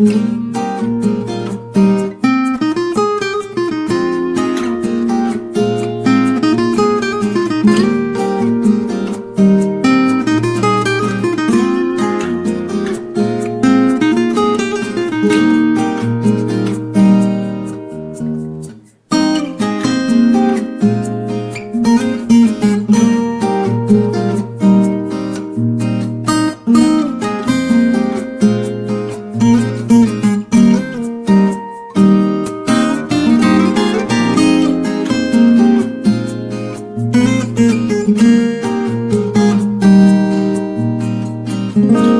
Mm-hmm. Mm-hmm.